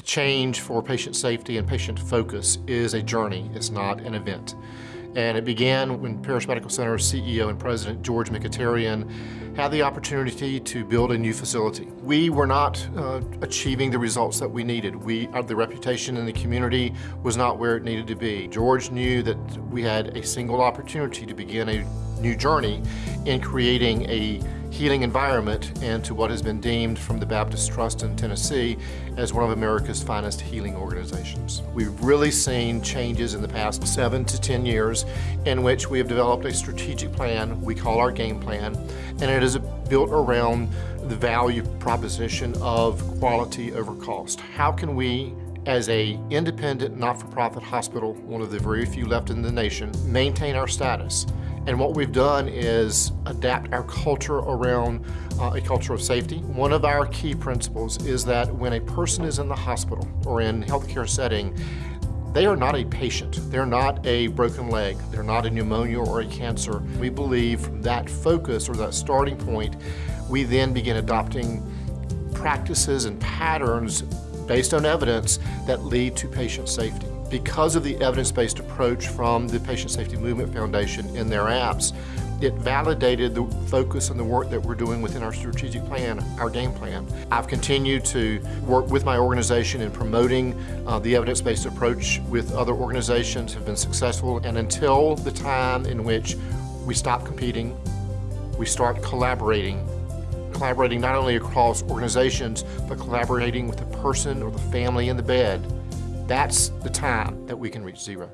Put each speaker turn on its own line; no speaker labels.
The change for patient safety and patient focus is a journey, it's not an event. And it began when Parrish Medical Center CEO and President George Mikitarian had the opportunity to build a new facility. We were not uh, achieving the results that we needed. We, uh, the reputation in the community was not where it needed to be. George knew that we had a single opportunity to begin a new journey in creating a healing environment and to what has been deemed from the Baptist Trust in Tennessee as one of America's finest healing organizations. We've really seen changes in the past seven to 10 years in which we have developed a strategic plan we call our game plan and it is built around the value proposition of quality over cost. How can we as a independent, not-for-profit hospital, one of the very few left in the nation, maintain our status and what we've done is adapt our culture around uh, a culture of safety. One of our key principles is that when a person is in the hospital or in healthcare setting, they are not a patient. They're not a broken leg. They're not a pneumonia or a cancer. We believe from that focus or that starting point, we then begin adopting practices and patterns based on evidence that lead to patient safety. Because of the evidence-based approach from the Patient Safety Movement Foundation in their apps, it validated the focus and the work that we're doing within our strategic plan, our game plan. I've continued to work with my organization in promoting uh, the evidence-based approach with other organizations, have been successful, and until the time in which we stop competing, we start collaborating collaborating not only across organizations, but collaborating with the person or the family in the bed, that's the time that we can reach zero.